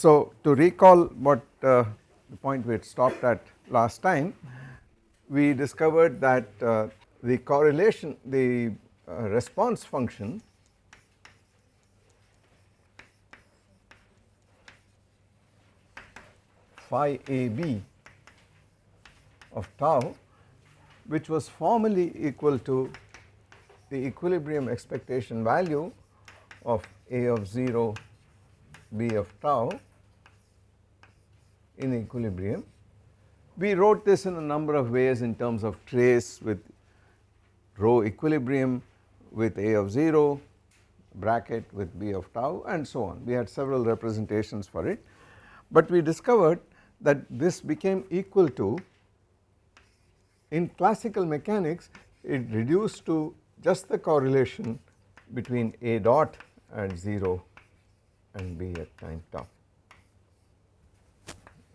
So to recall what uh, the point we had stopped at last time we discovered that uh, the correlation the uh, response function phi ab of tau which was formally equal to the equilibrium expectation value of a of 0 b of tau in equilibrium. We wrote this in a number of ways in terms of trace with rho equilibrium with a of 0 bracket with b of tau and so on. We had several representations for it, but we discovered that this became equal to in classical mechanics it reduced to just the correlation between a dot at 0 and b at time tau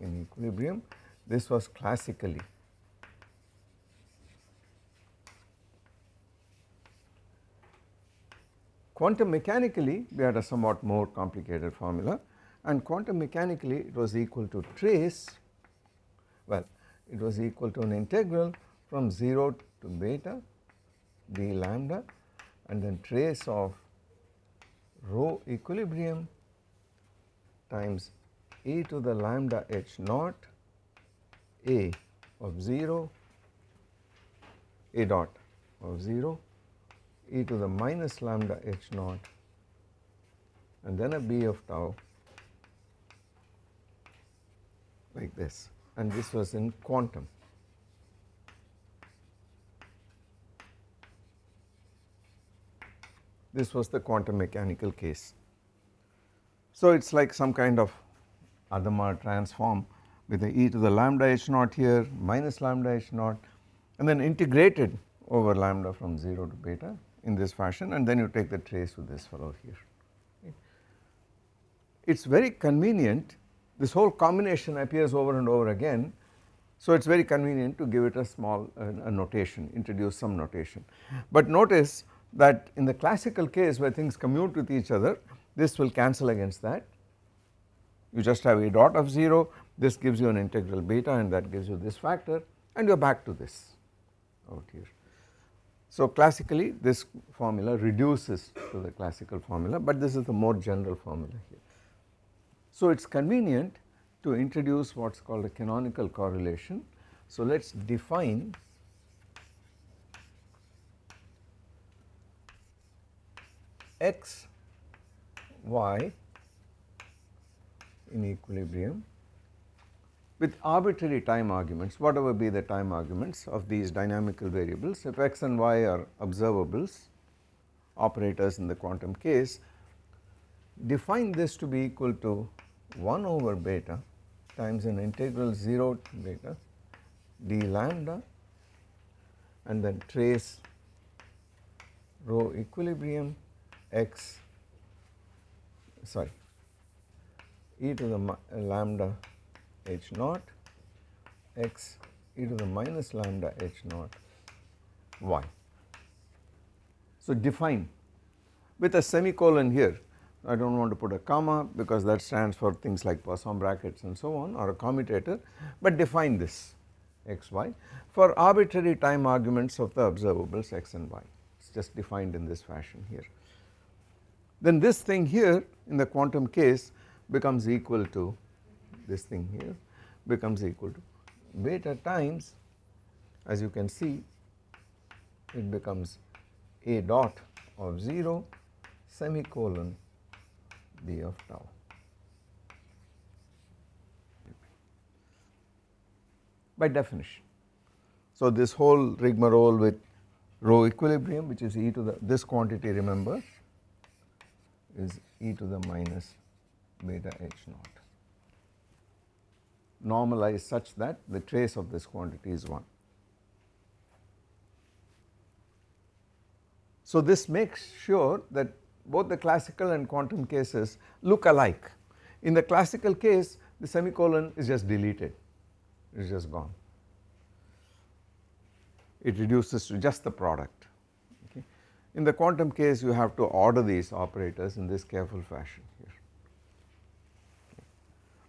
in equilibrium. This was classically. Quantum mechanically we had a somewhat more complicated formula. And quantum mechanically it was equal to trace well it was equal to an integral from 0 to beta d lambda and then trace of rho equilibrium times e to the lambda h naught a of 0 a dot of 0 e to the minus lambda h naught and then a b of tau like this and this was in quantum. This was the quantum mechanical case. So it is like some kind of Hadamard transform with the e to the lambda h naught here minus lambda h naught and then integrated over lambda from 0 to beta in this fashion and then you take the trace with this fellow here. It is very convenient this whole combination appears over and over again so it is very convenient to give it a small uh, a notation introduce some notation. But notice that in the classical case where things commute with each other this will cancel against that you just have a dot of 0 this gives you an integral beta and that gives you this factor and you are back to this out here. So classically this formula reduces to the classical formula but this is the more general formula here. So it is convenient to introduce what is called a canonical correlation. So let us define x y in equilibrium. With arbitrary time arguments whatever be the time arguments of these dynamical variables if x and y are observables operators in the quantum case define this to be equal to 1 over beta times an integral 0 to beta d lambda and then trace rho equilibrium x sorry e to the lambda h naught x e to the minus lambda h naught y. So define with a semicolon here I do not want to put a comma because that stands for things like Poisson brackets and so on or a commutator but define this x y for arbitrary time arguments of the observables x and y it is just defined in this fashion here. Then this thing here in the quantum case becomes equal to this thing here becomes equal to beta times as you can see it becomes a dot of 0 semicolon b of tau. by definition. So this whole rigmarole with rho equilibrium which is e to the this quantity remember is e to the minus beta h naught normalized such that the trace of this quantity is 1. So this makes sure that both the classical and quantum cases look alike. In the classical case the semicolon is just deleted, it is just gone. It reduces to just the product. Okay. In the quantum case you have to order these operators in this careful fashion here.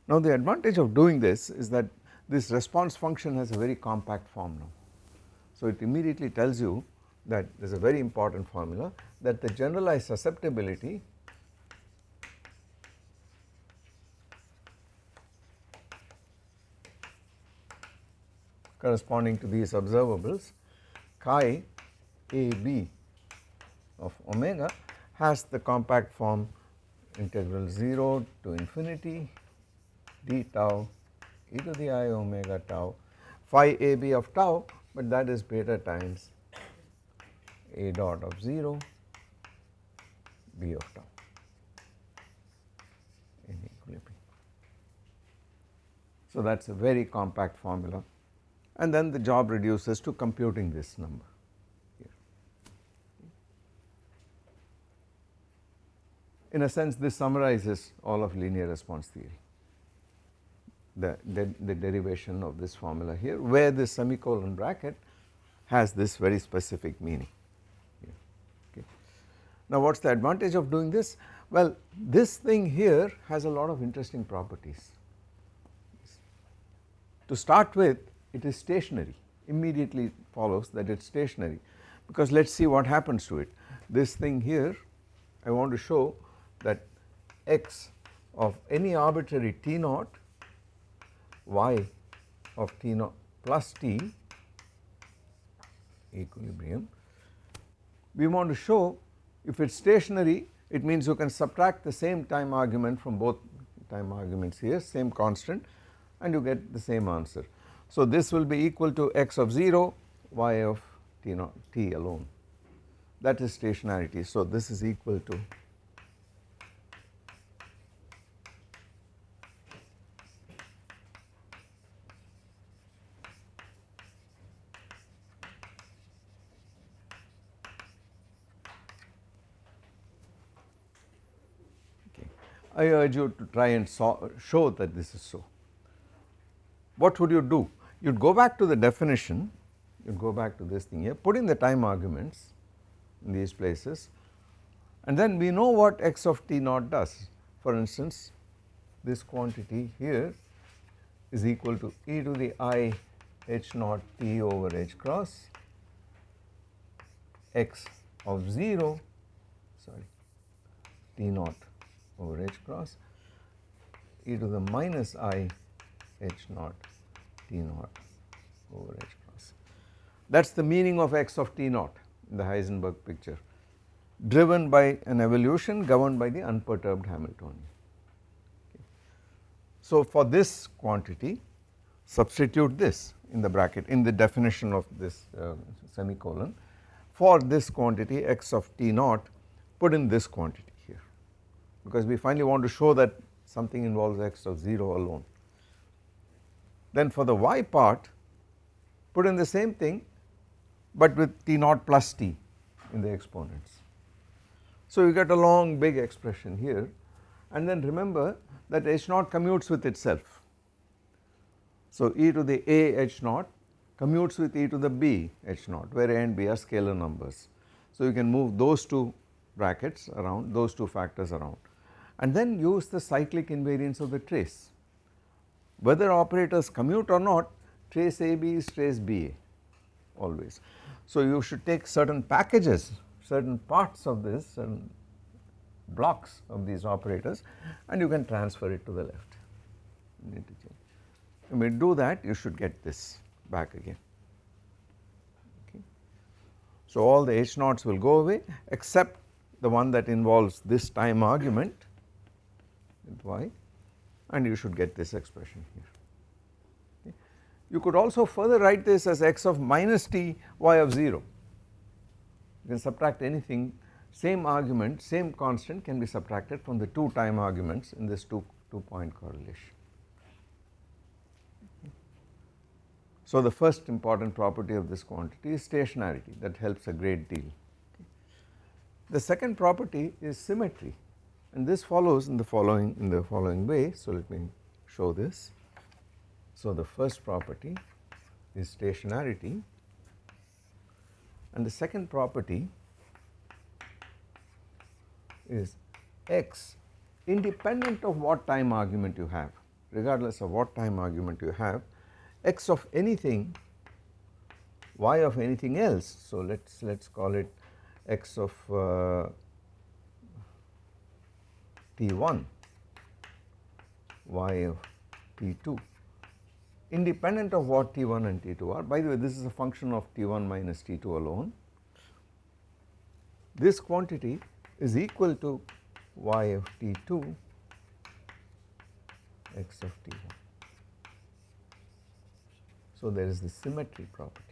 Now the advantage of doing this is that this response function has a very compact form now. So it immediately tells you that there is a very important formula that the generalized susceptibility corresponding to these observables chi a b of omega has the compact form integral 0 to infinity d tau e to the i omega tau phi a b of tau but that is beta times a dot of 0 b of tau in equilibrium. So that is a very compact formula and then the job reduces to computing this number. In a sense this summarizes all of linear response theory the, the, the derivation of this formula here where this semicolon bracket has this very specific meaning. Okay. Now what is the advantage of doing this? Well this thing here has a lot of interesting properties. To start with it is stationary immediately follows that it is stationary because let us see what happens to it. This thing here I want to show that x of any arbitrary t naught y of t naught plus t equilibrium. We want to show if it is stationary it means you can subtract the same time argument from both time arguments here same constant and you get the same answer. So this will be equal to x of 0 y of t naught t alone that is stationarity. So this is equal to I urge you to try and show that this is so. What would you do? You would go back to the definition, you would go back to this thing here, put in the time arguments in these places and then we know what x of t naught does. For instance, this quantity here is equal to e to the i h naught t over h cross x of 0 sorry t naught over h cross e to the minus i h naught t naught over h cross. That is the meaning of x of t naught in the Heisenberg picture driven by an evolution governed by the unperturbed Hamiltonian. Okay. So for this quantity substitute this in the bracket in the definition of this uh, semicolon for this quantity x of t naught put in this quantity because we finally want to show that something involves x of 0 alone. Then for the y part put in the same thing but with t naught plus t in the exponents. So you get a long big expression here and then remember that h naught commutes with itself. So e to the a h naught commutes with e to the b h naught where a and b are scalar numbers. So you can move those two brackets around those two factors around and then use the cyclic invariance of the trace. Whether operators commute or not trace AB is trace BA always. So you should take certain packages certain parts of this certain blocks of these operators and you can transfer it to the left you do that you should get this back again okay. So all the H naughts will go away except the one that involves this time argument with y and you should get this expression here. Okay. You could also further write this as x of minus t y of 0 you can subtract anything same argument same constant can be subtracted from the two time arguments in this two, two point correlation. So the first important property of this quantity is stationarity that helps a great deal. The second property is symmetry and this follows in the following in the following way. So let me show this. So the first property is stationarity and the second property is x independent of what time argument you have regardless of what time argument you have x of anything y of anything else. So, let us let us call it x of uh, t1 y of t2 independent of what t1 and t2 are. By the way this is a function of t1 minus t2 alone. This quantity is equal to y of t2 x of t1. So, there is the symmetry property.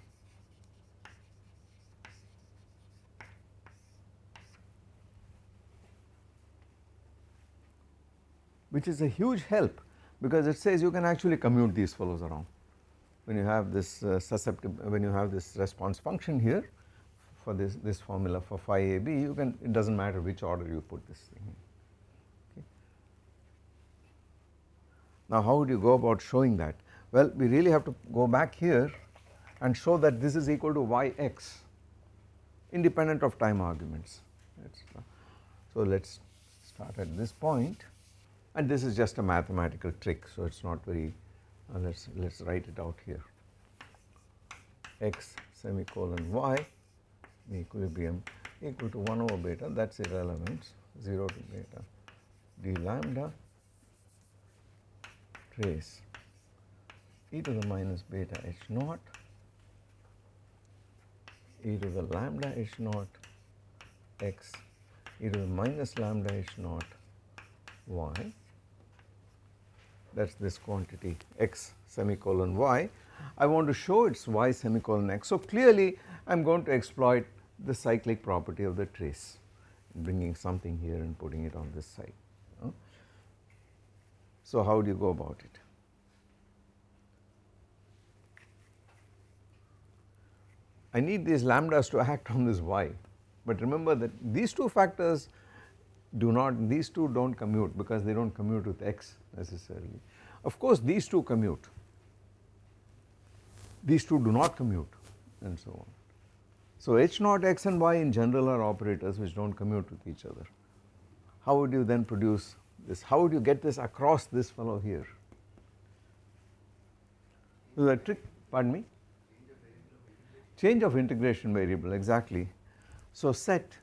Which is a huge help because it says you can actually commute these fellows around. When you have this uh, susceptible, when you have this response function here for this, this formula for phi AB, you can, it does not matter which order you put this thing in. Okay. Now how would you go about showing that? Well, we really have to go back here and show that this is equal to yx independent of time arguments. So let us start at this point and this is just a mathematical trick so it is not very uh, let us let us write it out here. X semicolon y equilibrium equal to 1 over beta that is irrelevant 0 to beta d lambda trace e to the minus beta h naught e to the lambda h naught x e to the minus lambda h naught y that is this quantity x semicolon y. I want to show it is y semicolon x. So, clearly I am going to exploit the cyclic property of the trace bringing something here and putting it on this side. So, how do you go about it? I need these lambdas to act on this y, but remember that these two factors do not these two do not commute because they do not commute with x necessarily. Of course these two commute, these two do not commute and so on. So h naught x and y in general are operators which do not commute with each other. How would you then produce this? How would you get this across this fellow here? Is that trick pardon me? Change of integration variable exactly. So set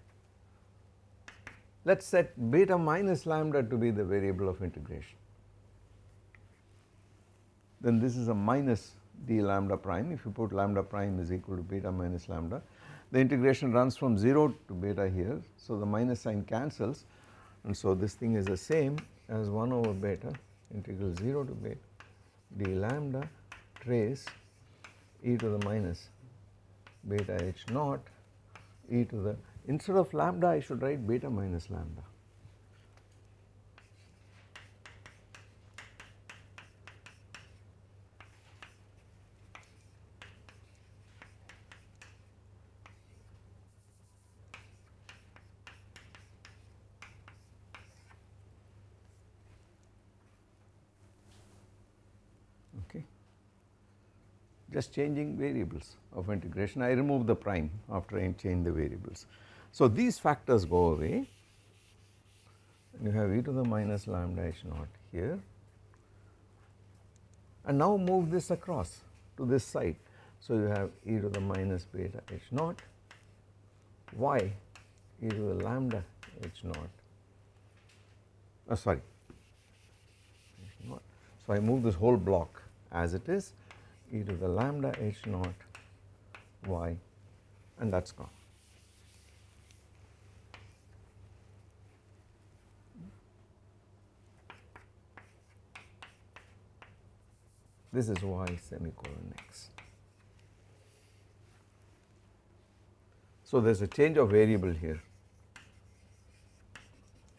let us set beta minus lambda to be the variable of integration. Then this is a minus d lambda prime if you put lambda prime is equal to beta minus lambda. The integration runs from 0 to beta here. So, the minus sign cancels and so this thing is the same as 1 over beta integral 0 to beta d lambda trace e to the minus beta h naught e to the Instead of lambda I should write beta minus lambda. Okay. Just changing variables of integration I remove the prime after I change the variables. So, these factors go away you have e to the minus lambda h naught here and now move this across to this side. So, you have e to the minus beta h naught y e to the lambda h naught oh sorry h naught. So, I move this whole block as it is e to the lambda h naught y and that is gone. This is y semicolon x. So, there is a change of variable here,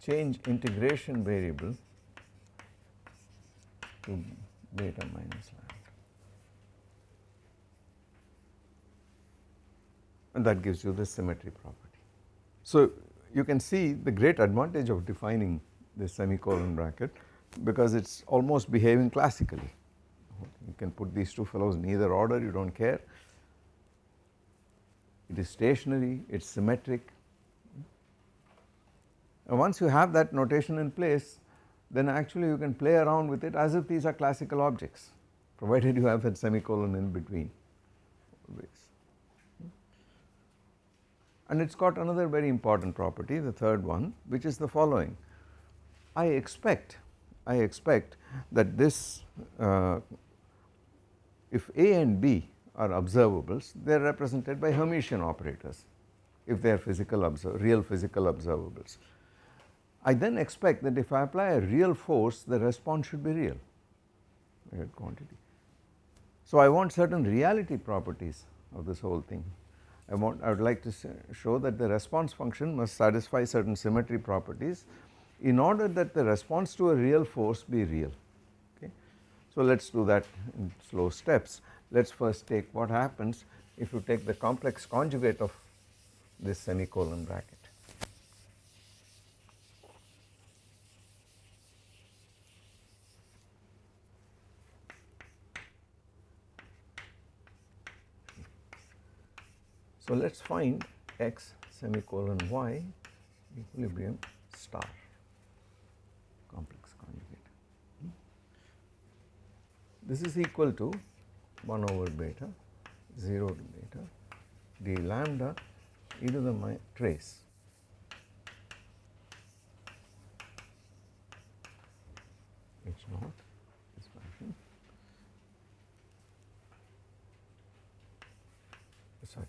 change integration variable to beta minus lambda and that gives you the symmetry property. So, you can see the great advantage of defining the semicolon bracket because it is almost behaving classically you can put these two fellows in either order you do not care. It is stationary, it is symmetric. And once you have that notation in place then actually you can play around with it as if these are classical objects provided you have that semicolon in between. And it has got another very important property the third one which is the following I expect I expect that this uh, if A and B are observables they are represented by Hermitian operators if they are physical real physical observables. I then expect that if I apply a real force the response should be real quantity. So I want certain reality properties of this whole thing. I want I would like to show that the response function must satisfy certain symmetry properties in order that the response to a real force be real. So let us do that in slow steps. Let us first take what happens if you take the complex conjugate of this semicolon bracket. So let us find x semicolon y equilibrium star complex conjugate. This is equal to 1 over beta 0 to beta d lambda e to the trace h naught this function sorry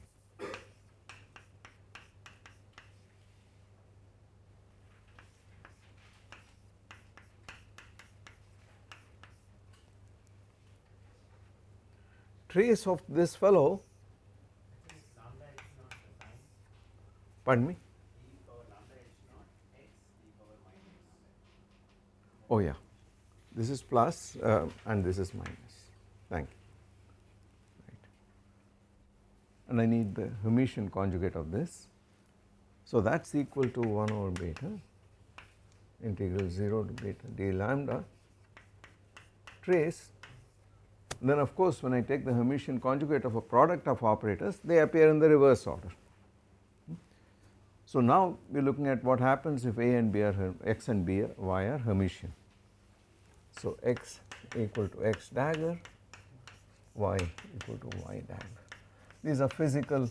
trace of this fellow Pardon me? Oh yeah, this is plus, uh, and this is minus, thank you, right. And I need the Hermitian conjugate of this. So that is equal to 1 over beta integral 0 to beta d lambda trace then of course when I take the Hermitian conjugate of a product of operators they appear in the reverse order. So now we are looking at what happens if A and B are x and B are, Y are Hermitian. So x equal to x dagger, y equal to y dagger. These are physical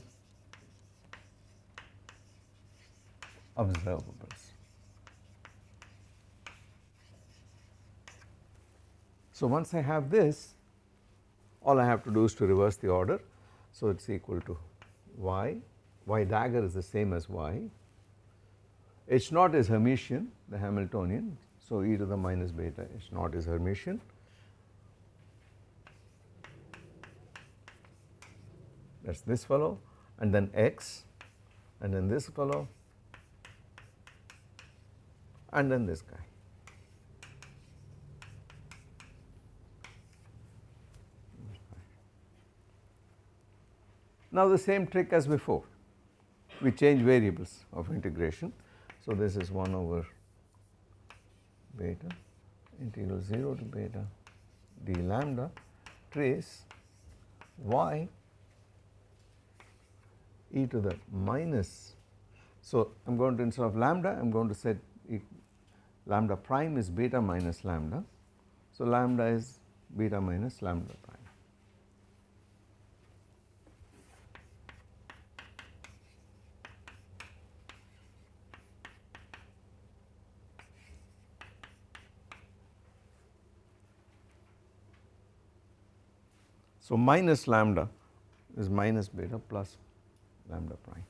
observables. So once I have this all I have to do is to reverse the order. So it is equal to y y dagger is the same as y. H naught is Hermitian the Hamiltonian so e to the minus beta H naught is Hermitian. That is this fellow and then x and then this fellow and then this guy. Now the same trick as before we change variables of integration. So this is 1 over beta integral 0 to beta d lambda trace y e to the minus. So I am going to instead of lambda I am going to set e lambda prime is beta minus lambda. So lambda is beta minus lambda prime. So, minus lambda is minus beta plus lambda prime.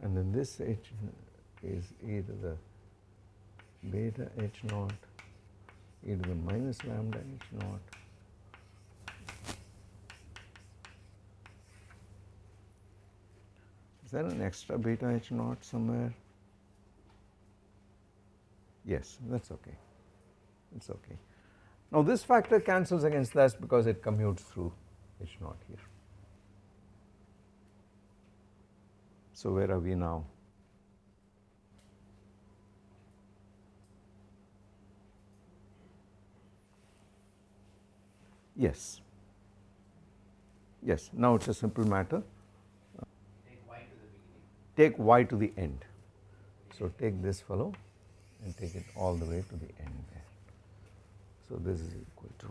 And then this h is e to the beta h naught e to the minus lambda h naught Is there an extra beta h naught somewhere? Yes, that is okay, it is okay. Now this factor cancels against this because it commutes through h naught here. So where are we now? Yes. yes now it is a simple matter Take y to the beginning. Take y to the end. So take this fellow and take it all the way to the end. So this is equal to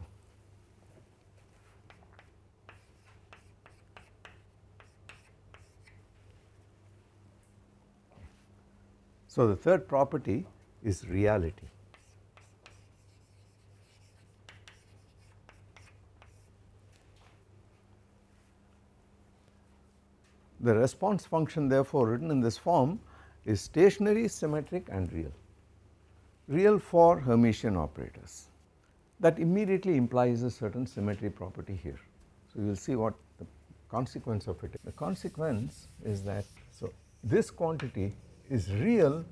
So the third property is reality. The response function therefore written in this form is stationary, symmetric and real. Real for Hermitian operators that immediately implies a certain symmetry property here. So, you will see what the consequence of it is. The consequence is that so this quantity is real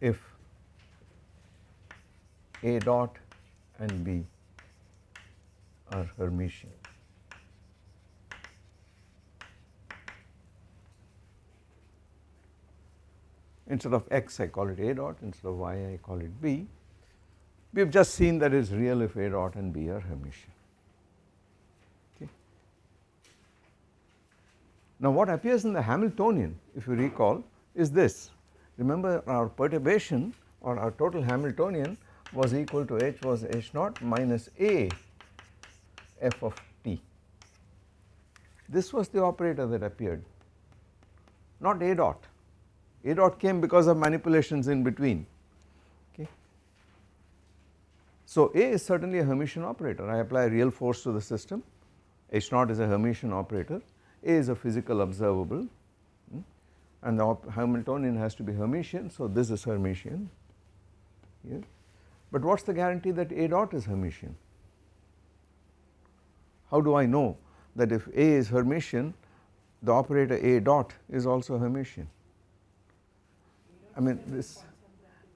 if A dot and B are Hermitian. Instead of x I call it A dot, instead of y I call it B. We have just seen that it is real if A dot and B are Hermitian. Okay. Now what appears in the Hamiltonian if you recall is this. Remember our perturbation or our total Hamiltonian was equal to h was h naught minus a f of t. This was the operator that appeared not a dot a dot came because of manipulations in between. Okay. So A is certainly a Hermitian operator. I apply real force to the system. H naught is a Hermitian operator. A is a physical observable. Hmm, and the Hamiltonian has to be Hermitian so this is Hermitian. Here but what is the guarantee that A dot is Hermitian? How do I know that if A is Hermitian the operator A dot is also Hermitian I mean this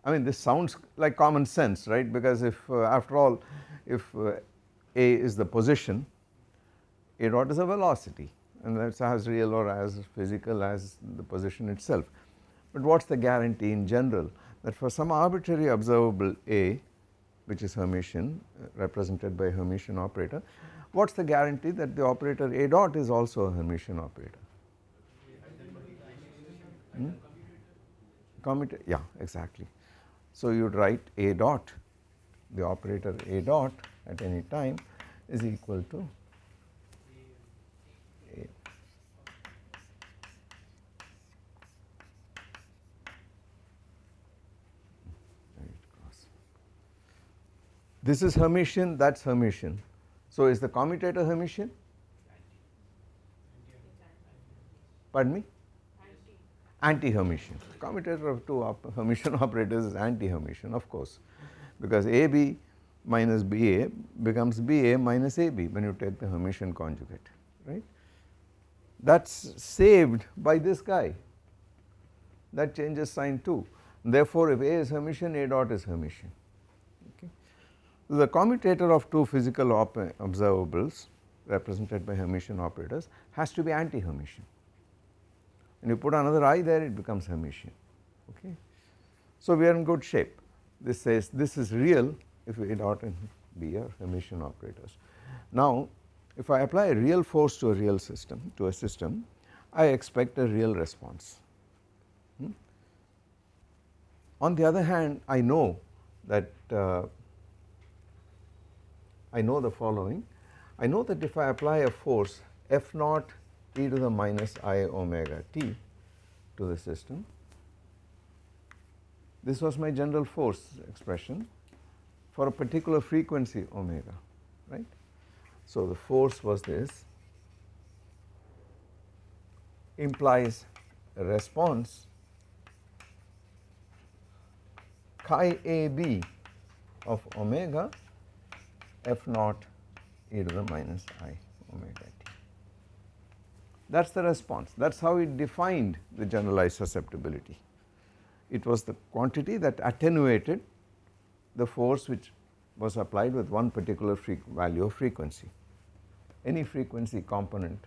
I mean this sounds like common sense right because if uh, after all if uh, A is the position A dot is a velocity and that is as real or as physical as the position itself. But what is the guarantee in general that for some arbitrary observable A which is Hermitian uh, represented by Hermitian operator what is the guarantee that the operator A dot is also a Hermitian operator? Hmm? Commutator yeah exactly. So you would write A dot the operator A dot at any time is equal to A. This is Hermitian that is Hermitian. So is the commutator Hermitian? Pardon me? anti-Hermitian. Commutator of two op Hermitian operators is anti-Hermitian of course because AB minus BA becomes BA minus AB when you take the Hermitian conjugate right. That is saved by this guy that changes sign too therefore if A is Hermitian A dot is Hermitian okay. The commutator of two physical observables represented by Hermitian operators has to be anti-Hermitian and you put another i there it becomes Hermitian okay. So we are in good shape this says this is real if A dot and B are Hermitian operators. Now if I apply a real force to a real system to a system I expect a real response. Hmm? On the other hand I know that uh, I know the following I know that if I apply a force F naught e to the minus i omega t to the system. This was my general force expression for a particular frequency omega right. So the force was this implies a response chi a b of omega f naught e to the minus i omega that is the response that is how it defined the generalized susceptibility. It was the quantity that attenuated the force which was applied with one particular value of frequency. Any frequency component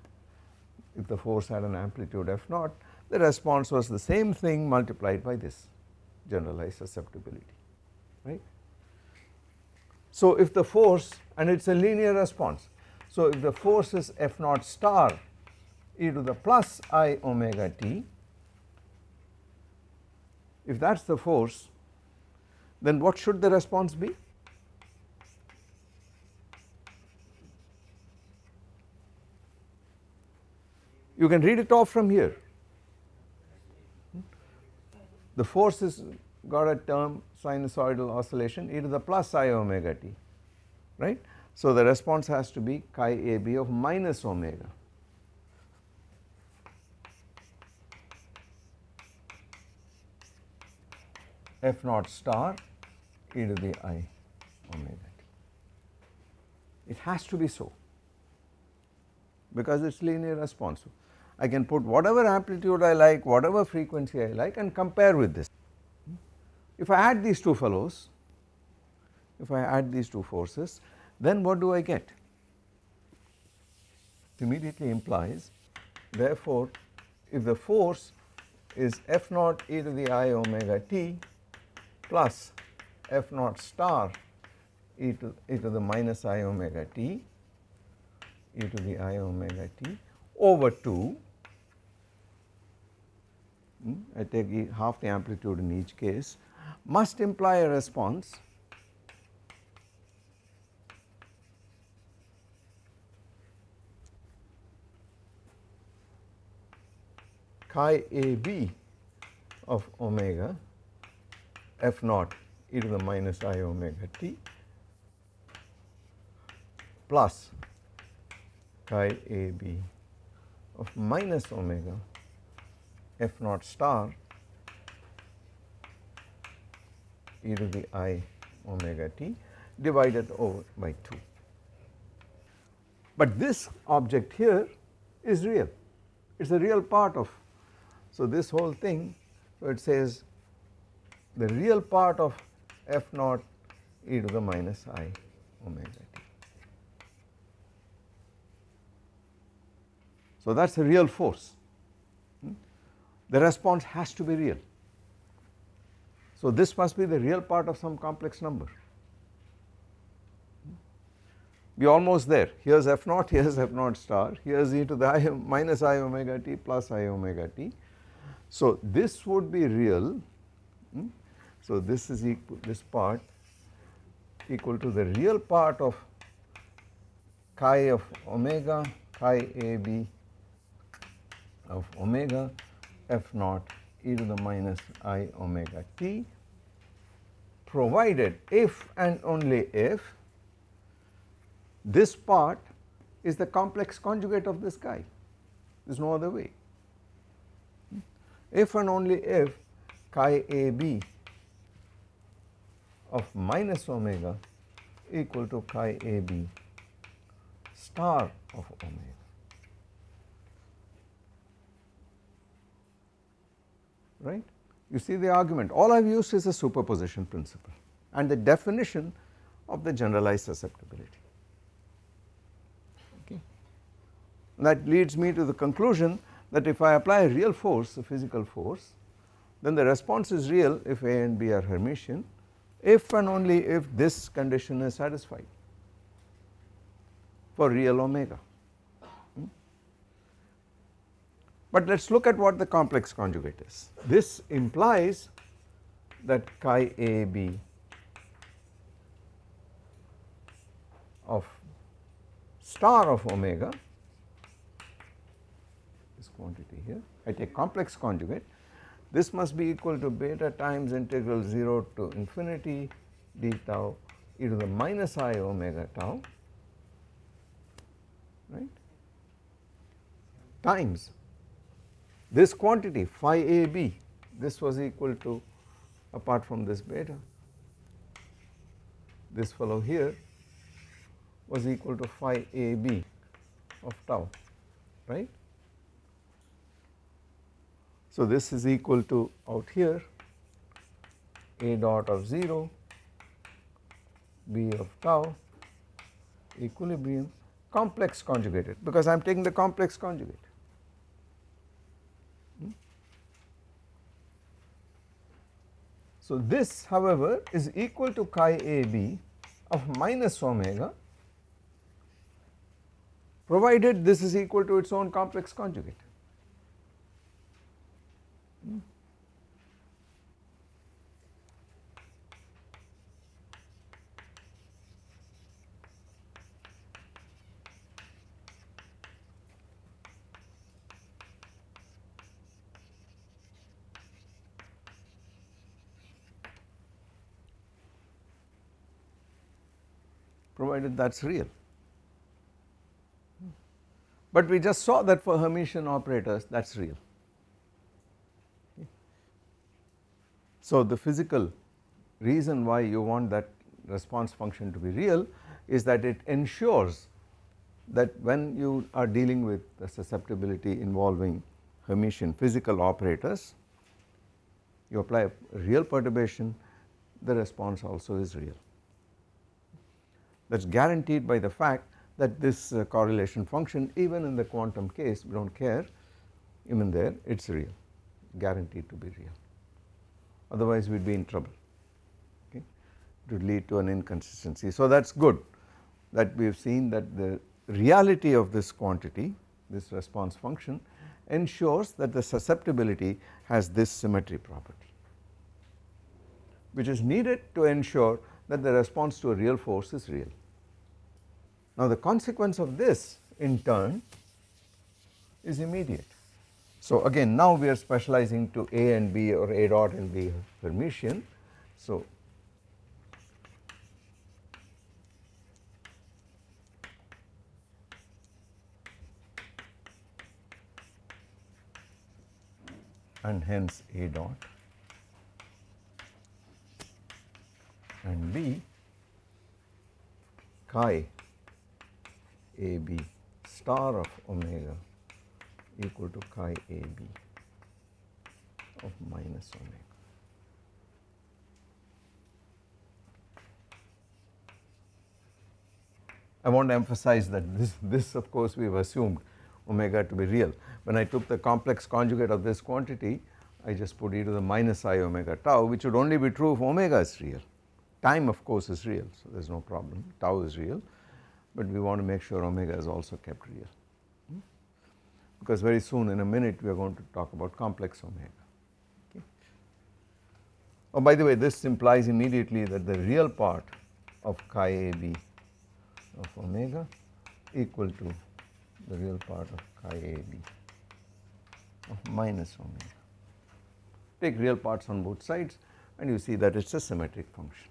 if the force had an amplitude f naught the response was the same thing multiplied by this generalized susceptibility right. So if the force and it is a linear response So, if the force is F naught star e to the plus i omega t, if that is the force then what should the response be? You can read it off from here. The force is got a term sinusoidal oscillation e to the plus i omega t, right. So, the response has to be chi a b of minus omega. F naught star e to the i omega t. It has to be so because it is linear responsive. I can put whatever amplitude I like, whatever frequency I like and compare with this. Hmm? If I add these two fellows, if I add these two forces, then what do I get? It immediately implies therefore, if the force is f naught e to the i omega t plus f naught star e to e to the minus i omega t e to the i omega t over 2 hmm, I take half the amplitude in each case. Must imply a response. Chi a b of omega f naught e to the minus i omega t plus chi a b of minus omega f naught star e to the i omega t divided over by 2. But this object here is real, it is a real part of. So, this whole thing so it says the real part of f naught e to the minus i omega t. So, that is a real force, hmm? the response has to be real. So, this must be the real part of some complex number. We are almost there, here is f naught, here is f naught star, here is e to the i minus i omega t plus i omega t. So, this would be real, hmm? So this is equal, this part equal to the real part of chi of omega chi a b of omega f naught e to the minus i omega t provided if and only if this part is the complex conjugate of this guy there is no other way. If and only if chi a b of minus omega equal to chi a b star of omega. right. You see the argument all I have used is a superposition principle and the definition of the generalized susceptibility. Okay. That leads me to the conclusion that if I apply a real force a physical force then the response is real if A and B are Hermitian if and only if this condition is satisfied for real omega. Hmm? But let us look at what the complex conjugate is. This implies that chi a b of star of omega this quantity here I take complex conjugate this must be equal to beta times integral 0 to infinity d tau e to the minus i omega tau right times this quantity phi a b this was equal to apart from this beta this fellow here was equal to phi a b of tau right. So, this is equal to out here a dot of 0 b of tau equilibrium complex conjugated because I am taking the complex conjugate. Hmm? So, this however is equal to chi a b of minus omega provided this is equal to its own complex conjugate. Provided that is real. But we just saw that for Hermitian operators that is real. So the physical reason why you want that response function to be real is that it ensures that when you are dealing with the susceptibility involving Hermitian physical operators, you apply a real perturbation, the response also is real that is guaranteed by the fact that this uh, correlation function even in the quantum case we do not care. Even there it is real. Guaranteed to be real. Otherwise we would be in trouble. Okay? It would lead to an inconsistency. So that is good that we have seen that the reality of this quantity this response function ensures that the susceptibility has this symmetry property which is needed to ensure that the response to a real force is real. Now the consequence of this in turn is immediate. So again now we are specializing to A and B or A dot and B Hermitian. So and hence A dot and B chi AB star of omega equal to chi AB of minus omega. I want to emphasize that this, this of course we have assumed omega to be real. When I took the complex conjugate of this quantity I just put e to the minus i omega tau which would only be true if omega is real. Time of course is real so there is no problem tau is real but we want to make sure omega is also kept real hmm? because very soon in a minute we are going to talk about complex omega. Okay. Oh by the way this implies immediately that the real part of chi AB of omega equal to the real part of chi AB of minus omega. Take real parts on both sides and you see that it is a symmetric function.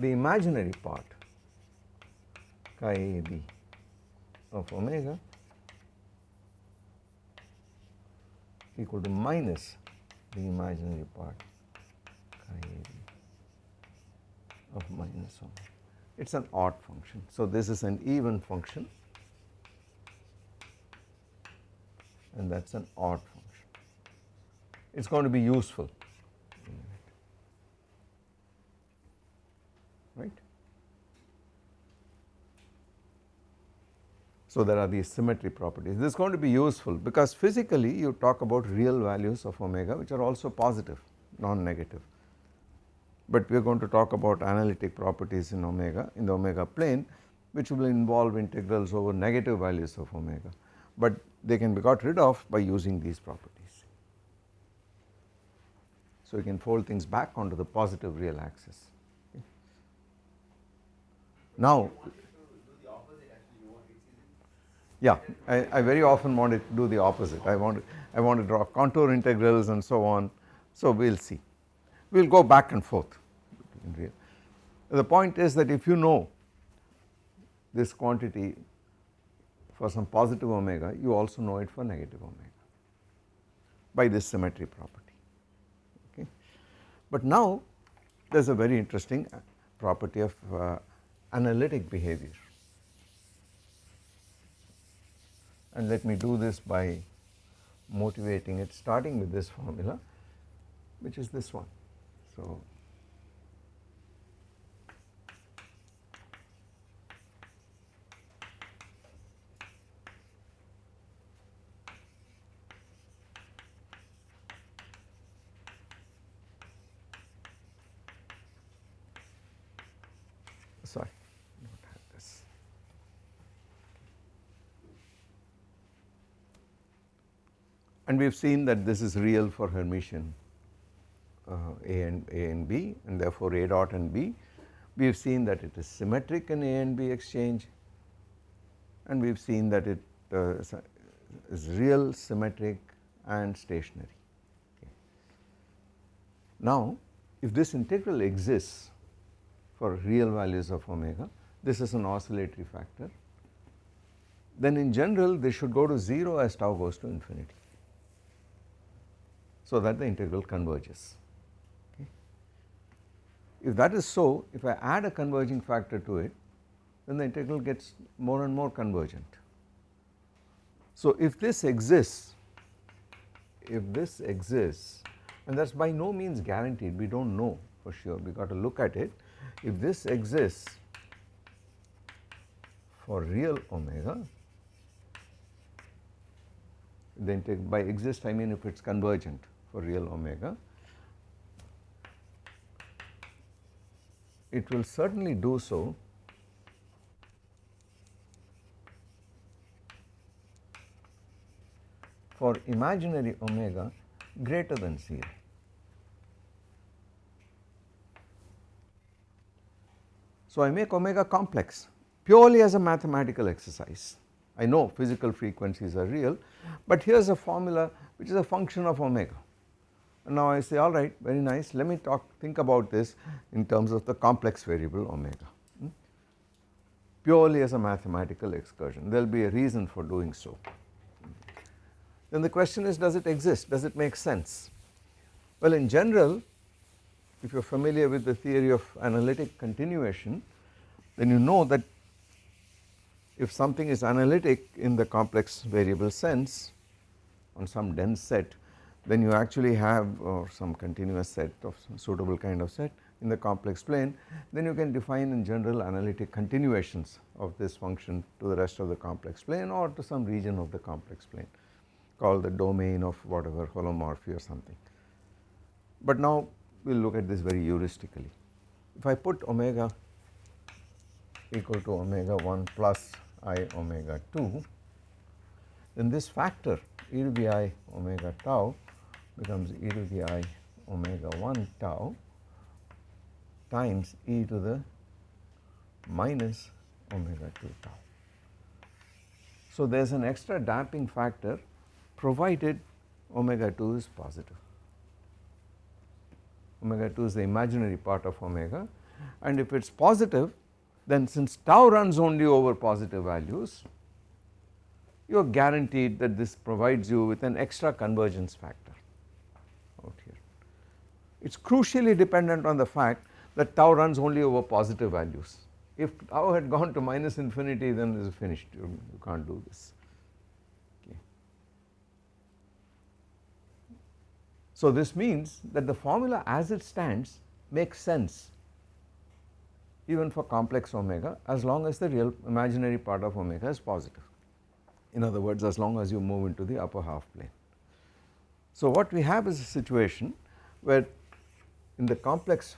The imaginary part chi of omega equal to minus the imaginary part chi of minus omega. It is an odd function. So, this is an even function and that is an odd function. It is going to be useful right. So, there are these symmetry properties. This is going to be useful because physically you talk about real values of omega which are also positive, non-negative. But we are going to talk about analytic properties in omega, in the omega plane which will involve integrals over negative values of omega, but they can be got rid of by using these properties. So, you can fold things back onto the positive real axis. Now yeah, I, I, very often want to do the opposite. I want to, I want to draw contour integrals and so on. So we will see. We will go back and forth. The point is that if you know this quantity for some positive omega, you also know it for negative omega by this symmetry property. Okay. But now there is a very interesting property of uh, analytic behavior and let me do this by motivating it starting with this formula which is this one. So, sorry. And we have seen that this is real for Hermitian uh, A and A and B and therefore A dot and B. We have seen that it is symmetric in A and B exchange and we have seen that it uh, is real, symmetric and stationary. Okay. Now if this integral exists for real values of omega, this is an oscillatory factor, then in general this should go to 0 as tau goes to infinity, so that the integral converges. Okay. If that is so, if I add a converging factor to it, then the integral gets more and more convergent. So if this exists, if this exists and that is by no means guaranteed we do not know for sure we got to look at it. If this exists for real omega then by exist I mean if it is convergent for real omega it will certainly do so for imaginary omega greater than 0. So, I make omega complex purely as a mathematical exercise. I know physical frequencies are real, but here is a formula which is a function of omega. And now I say alright very nice let me talk think about this in terms of the complex variable omega hmm? purely as a mathematical excursion there will be a reason for doing so. Then the question is does it exist does it make sense. Well in general if you are familiar with the theory of analytic continuation then you know that if something is analytic in the complex variable sense on some dense set then you actually have some continuous set of suitable kind of set in the complex plane then you can define in general analytic continuations of this function to the rest of the complex plane or to some region of the complex plane called the domain of whatever holomorphy or something. But now we will look at this very heuristically. If I put omega equal to omega 1 plus i omega 2 then this factor e to the i omega tau becomes e to the i omega 1 tau times e to the minus omega 2 tau. So, there is an extra damping factor provided omega 2 is positive. Omega 2 is the imaginary part of omega and if it is positive then since tau runs only over positive values you are guaranteed that this provides you with an extra convergence factor. It is crucially dependent on the fact that tau runs only over positive values. If tau had gone to minus infinity then this is finished you, you cannot do this. Okay. So this means that the formula as it stands makes sense even for complex omega as long as the real imaginary part of omega is positive in other words as long as you move into the upper half plane. So what we have is a situation where in the complex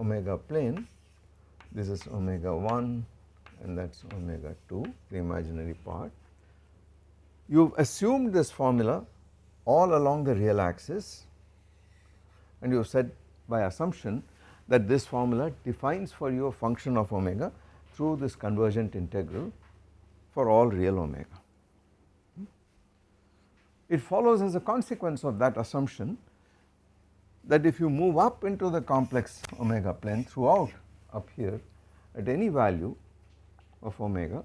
omega plane this is omega 1 and that is omega 2 the imaginary part. You have assumed this formula all along the real axis and you have said by assumption that this formula defines for you a function of omega through this convergent integral for all real omega. Hmm? It follows as a consequence of that assumption that if you move up into the complex omega plane throughout up here at any value of omega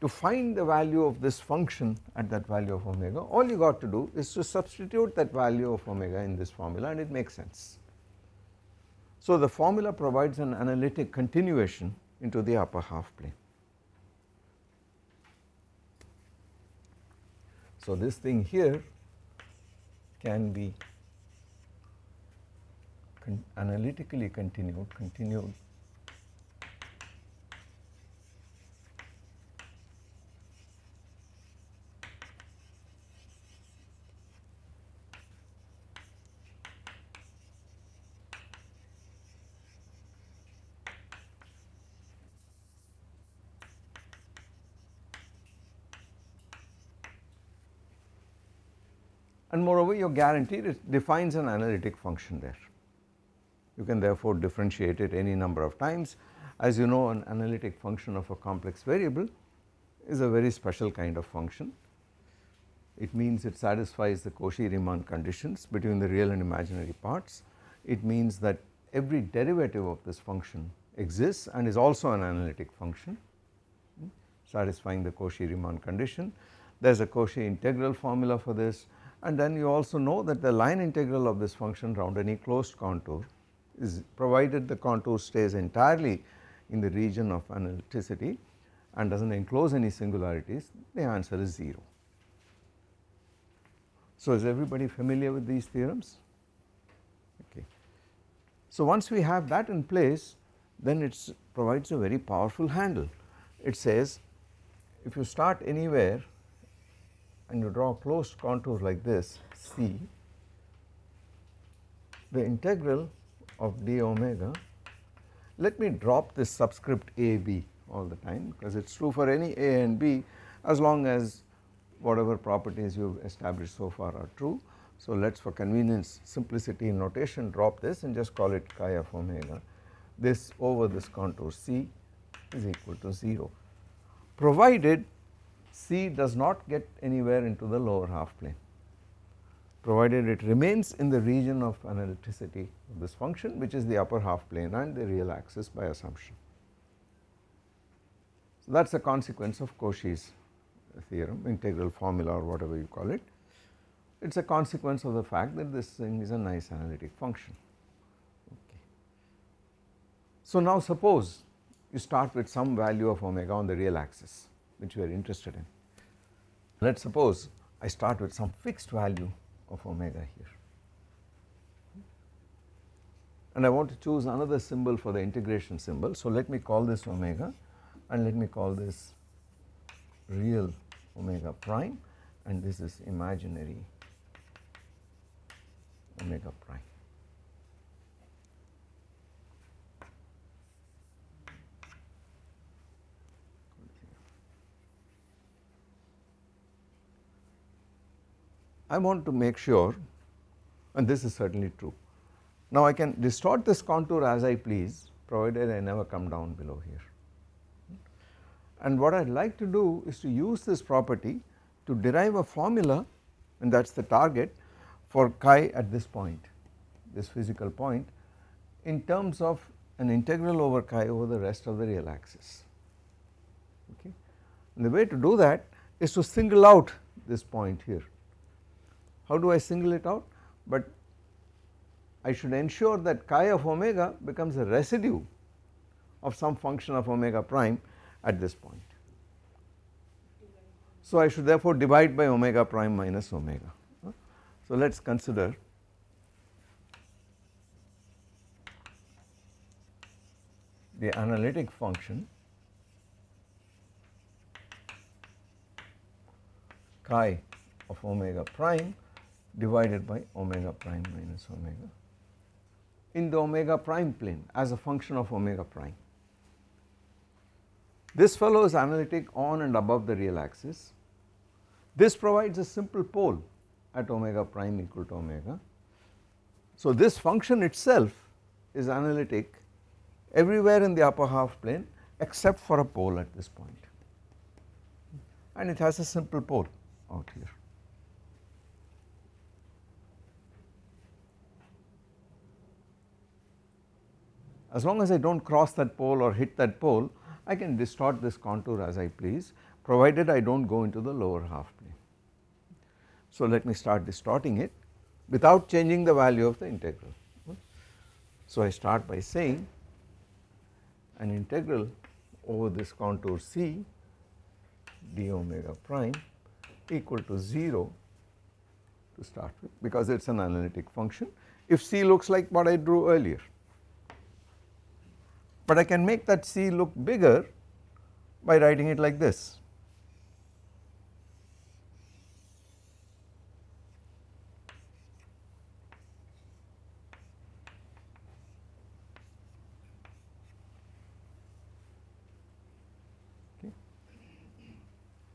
to find the value of this function at that value of omega all you got to do is to substitute that value of omega in this formula and it makes sense. So the formula provides an analytic continuation into the upper half plane. So this thing here can be con analytically continued, continued and moreover your guarantee defines an analytic function there. You can therefore differentiate it any number of times as you know an analytic function of a complex variable is a very special kind of function. It means it satisfies the Cauchy-Riemann conditions between the real and imaginary parts. It means that every derivative of this function exists and is also an analytic function hmm, satisfying the Cauchy-Riemann condition. There is a Cauchy integral formula for this and then you also know that the line integral of this function round any closed contour is provided the contour stays entirely in the region of analyticity and does not enclose any singularities the answer is 0. So is everybody familiar with these theorems okay. So once we have that in place then it provides a very powerful handle it says if you start anywhere and you draw a closed contour like this C the integral of d omega. Let me drop this subscript a b all the time because it is true for any a and b as long as whatever properties you have established so far are true. So let us for convenience simplicity in notation drop this and just call it chi of omega. This over this contour c is equal to 0 provided c does not get anywhere into the lower half plane provided it remains in the region of analyticity of this function which is the upper half plane and the real axis by assumption. So that is a consequence of Cauchy's theorem integral formula or whatever you call it it is a consequence of the fact that this thing is a nice analytic function. Okay. So now suppose you start with some value of omega on the real axis which we are interested in. Let us suppose I start with some fixed value of omega here and I want to choose another symbol for the integration symbol. So let me call this omega and let me call this real omega prime and this is imaginary omega prime. I want to make sure and this is certainly true. Now I can distort this contour as I please provided I never come down below here. And what I would like to do is to use this property to derive a formula and that is the target for chi at this point, this physical point in terms of an integral over chi over the rest of the real axis. Okay. And the way to do that is to single out this point here. How do I single it out? But I should ensure that chi of omega becomes a residue of some function of omega prime at this point. So I should therefore divide by omega prime minus omega. So let us consider the analytic function chi of omega prime divided by omega prime minus omega in the omega prime plane as a function of omega prime. This fellow is analytic on and above the real axis. This provides a simple pole at omega prime equal to omega. So this function itself is analytic everywhere in the upper half plane except for a pole at this point and it has a simple pole out here. As long as I do not cross that pole or hit that pole I can distort this contour as I please provided I do not go into the lower half plane. So let me start distorting it without changing the value of the integral. So I start by saying an integral over this contour C d omega prime equal to 0 to start with because it is an analytic function if C looks like what I drew earlier but I can make that C look bigger by writing it like this.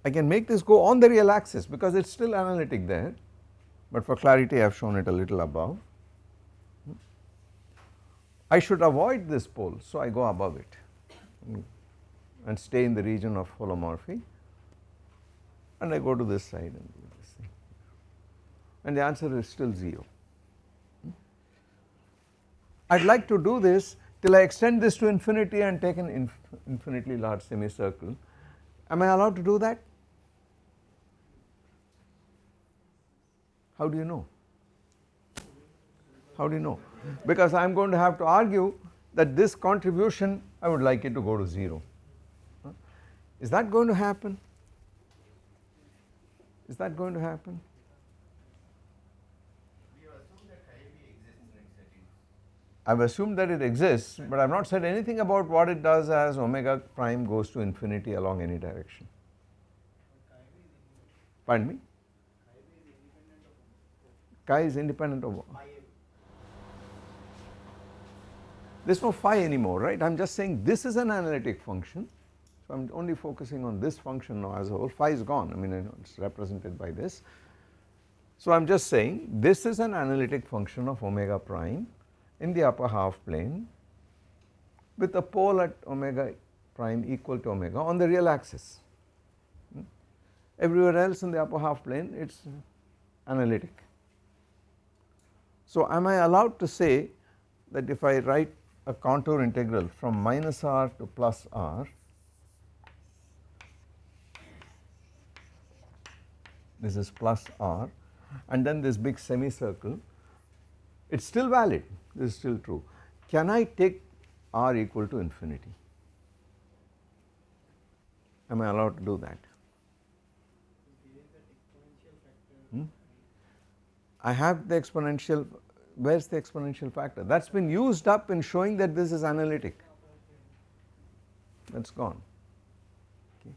I can make this go on the real axis because it is still analytic there but for clarity I have shown it a little above. I should avoid this pole, so I go above it mm. and stay in the region of holomorphy and I go to this side and do this thing and the answer is still 0. Mm. I would like to do this till I extend this to infinity and take an inf infinitely large semicircle. Am I allowed to do that? How do you know? How do you know? Because I am going to have to argue that this contribution I would like it to go to 0. Is that going to happen? Is that going to happen? Have assumed that chi b exists in its setting. I have assumed that it exists, but I have not said anything about what it does as omega prime goes to infinity along any direction. Pardon me? Chi is independent of there is no phi anymore right I am just saying this is an analytic function so I am only focusing on this function now as a whole phi is gone I mean it is represented by this. So I am just saying this is an analytic function of omega prime in the upper half plane with a pole at omega prime equal to omega on the real axis. Hmm? Everywhere else in the upper half plane it is analytic. So am I allowed to say that if I write a contour integral from minus r to plus r this is plus r and then this big semicircle it is still valid this is still true. Can I take r equal to infinity? Am I allowed to do that? Hmm? I have the exponential where is the exponential factor that has been used up in showing that this is analytic that is gone. Okay.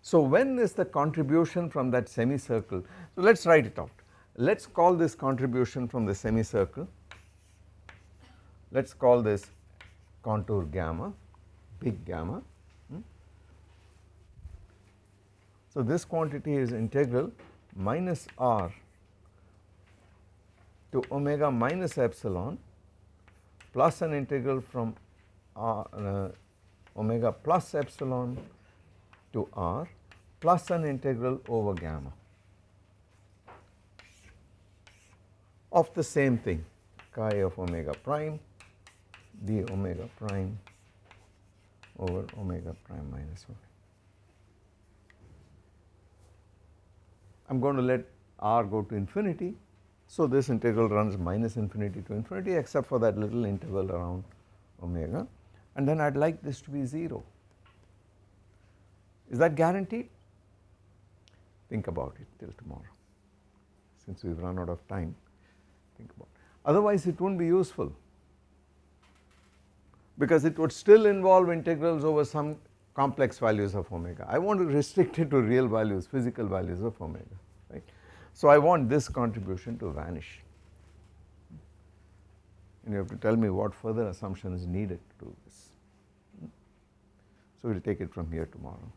So when is the contribution from that semicircle so let us write it out let us call this contribution from the semicircle let us call this contour gamma big gamma hmm. so this quantity is integral minus r to omega minus epsilon plus an integral from r, uh, omega plus epsilon to r plus an integral over gamma of the same thing chi of omega prime d omega prime over omega prime minus 1. I am going to let r go to infinity so this integral runs minus infinity to infinity except for that little interval around omega and then I would like this to be 0. Is that guaranteed? Think about it till tomorrow since we have run out of time think about it. Otherwise it will not be useful because it would still involve integrals over some complex values of omega. I want to restrict it to real values physical values of omega. So I want this contribution to vanish and you have to tell me what further assumption is needed to do this. So we will take it from here tomorrow.